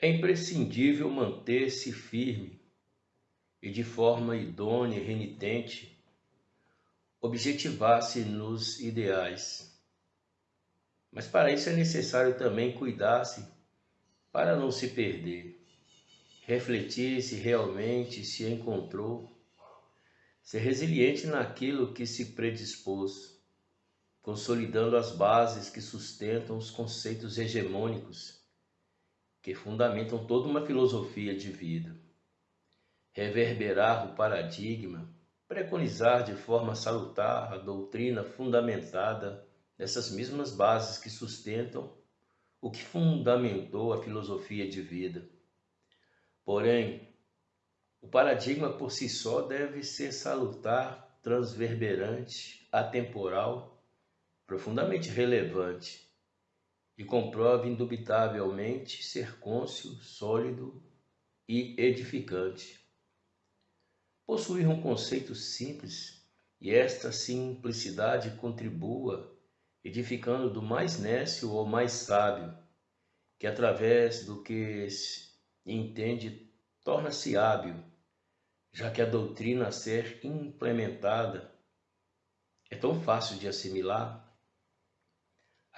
É imprescindível manter-se firme e de forma idônea e renitente objetivar-se nos ideais. Mas para isso é necessário também cuidar-se para não se perder, refletir se realmente se encontrou, ser resiliente naquilo que se predispôs, consolidando as bases que sustentam os conceitos hegemônicos que fundamentam toda uma filosofia de vida. Reverberar o paradigma, preconizar de forma salutar a doutrina fundamentada nessas mesmas bases que sustentam o que fundamentou a filosofia de vida. Porém, o paradigma por si só deve ser salutar, transverberante, atemporal, profundamente relevante e comprove indubitavelmente ser cônscio, sólido e edificante. Possuir um conceito simples e esta simplicidade contribua, edificando do mais nécio ao mais sábio, que através do que entende torna-se hábil, já que a doutrina a ser implementada é tão fácil de assimilar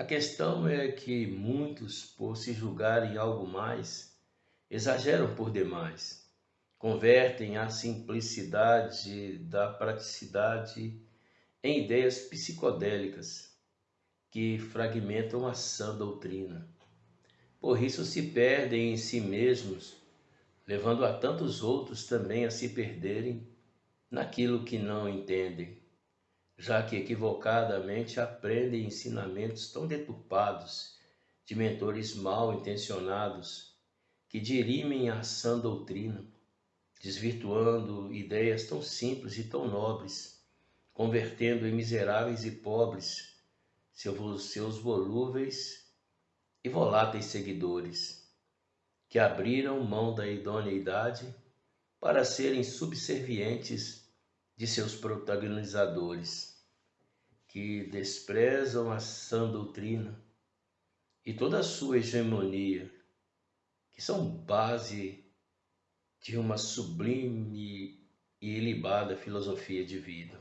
a questão é que muitos, por se julgarem algo mais, exageram por demais, convertem a simplicidade da praticidade em ideias psicodélicas que fragmentam a sã doutrina. Por isso se perdem em si mesmos, levando a tantos outros também a se perderem naquilo que não entendem já que equivocadamente aprendem ensinamentos tão deturpados de mentores mal intencionados que dirimem a sã doutrina, desvirtuando ideias tão simples e tão nobres, convertendo em miseráveis e pobres seus volúveis e voláteis seguidores, que abriram mão da idoneidade para serem subservientes de seus protagonizadores que desprezam a sã doutrina e toda a sua hegemonia, que são base de uma sublime e ilibada filosofia de vida.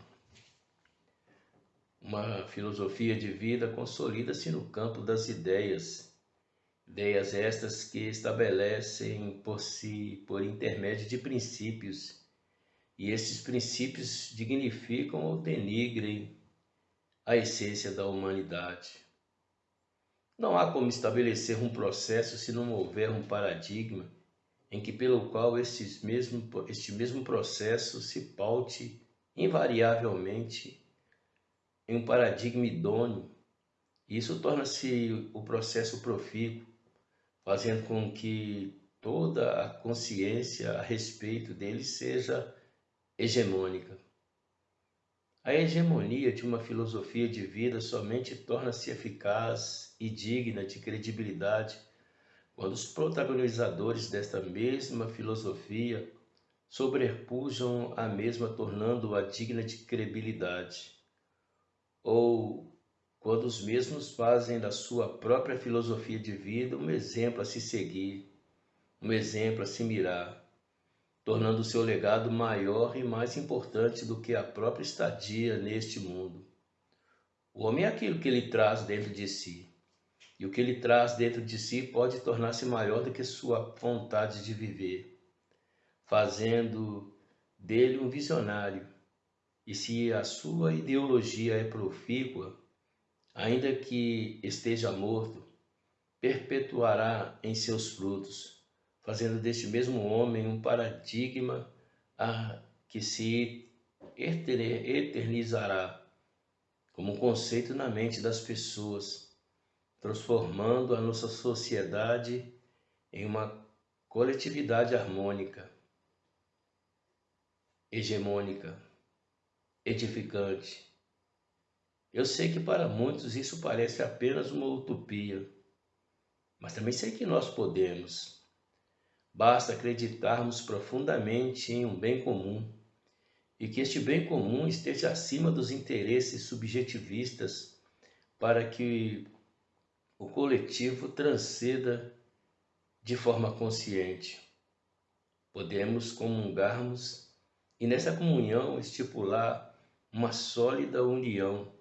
Uma filosofia de vida consolida-se no campo das ideias, ideias estas que estabelecem por si, por intermédio de princípios, e esses princípios dignificam ou denigrem a essência da humanidade. Não há como estabelecer um processo se não houver um paradigma em que pelo qual este mesmo, este mesmo processo se paute invariavelmente em um paradigma idôneo. Isso torna-se o processo profícuo, fazendo com que toda a consciência a respeito dele seja hegemônica. A hegemonia de uma filosofia de vida somente torna-se eficaz e digna de credibilidade quando os protagonizadores desta mesma filosofia sobrepujam a mesma, tornando-a digna de credibilidade, ou quando os mesmos fazem da sua própria filosofia de vida um exemplo a se seguir, um exemplo a se mirar tornando seu legado maior e mais importante do que a própria estadia neste mundo. O homem é aquilo que ele traz dentro de si, e o que ele traz dentro de si pode tornar-se maior do que sua vontade de viver, fazendo dele um visionário. E se a sua ideologia é profícua, ainda que esteja morto, perpetuará em seus frutos fazendo deste mesmo homem um paradigma a que se eternizará como um conceito na mente das pessoas, transformando a nossa sociedade em uma coletividade harmônica, hegemônica, edificante. Eu sei que para muitos isso parece apenas uma utopia, mas também sei que nós podemos Basta acreditarmos profundamente em um bem comum e que este bem comum esteja acima dos interesses subjetivistas para que o coletivo transcenda de forma consciente. Podemos comungarmos e nessa comunhão estipular uma sólida união,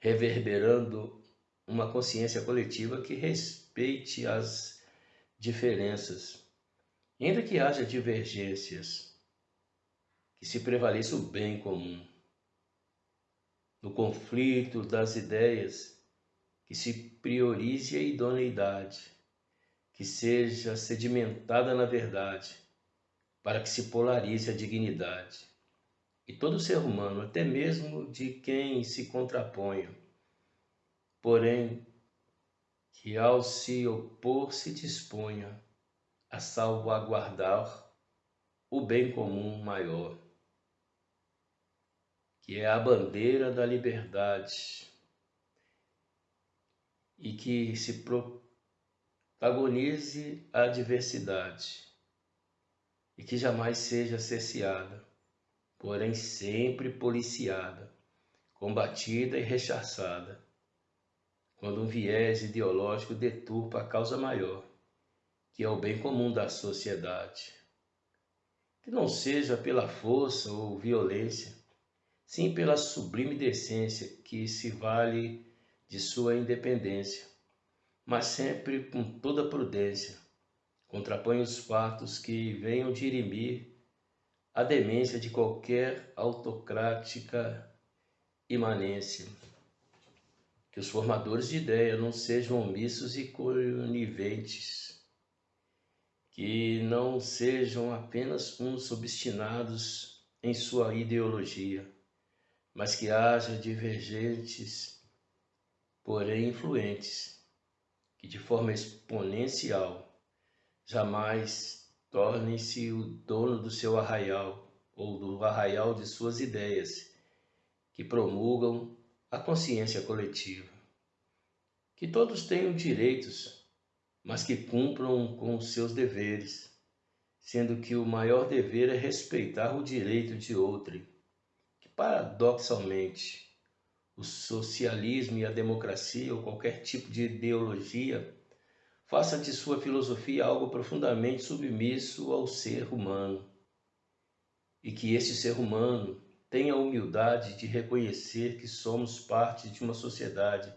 reverberando uma consciência coletiva que respeite as diferenças, ainda que haja divergências, que se prevaleça o bem comum. No conflito das ideias, que se priorize a idoneidade, que seja sedimentada na verdade, para que se polarize a dignidade. E todo ser humano, até mesmo de quem se contraponha, porém, que ao se opor se disponha a salvaguardar o bem comum maior, que é a bandeira da liberdade, e que se protagonize a diversidade e que jamais seja cesseada, porém sempre policiada, combatida e rechaçada quando um viés ideológico deturpa a causa maior, que é o bem comum da sociedade. Que não seja pela força ou violência, sim pela sublime decência que se vale de sua independência, mas sempre com toda prudência, contrapõe os fatos que venham dirimir a demência de qualquer autocrática imanência que os formadores de ideia não sejam omissos e coniventes, que não sejam apenas uns obstinados em sua ideologia, mas que haja divergentes, porém influentes, que de forma exponencial jamais tornem-se o dono do seu arraial ou do arraial de suas ideias, que promulgam a consciência coletiva. Que todos tenham direitos, mas que cumpram com seus deveres, sendo que o maior dever é respeitar o direito de outrem. Que paradoxalmente, o socialismo e a democracia ou qualquer tipo de ideologia faça de sua filosofia algo profundamente submisso ao ser humano. E que esse ser humano Tenha a humildade de reconhecer que somos parte de uma sociedade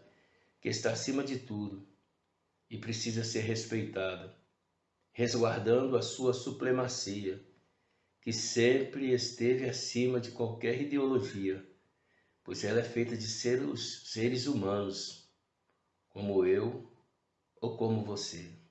que está acima de tudo e precisa ser respeitada, resguardando a sua supremacia, que sempre esteve acima de qualquer ideologia, pois ela é feita de seres, seres humanos, como eu ou como você.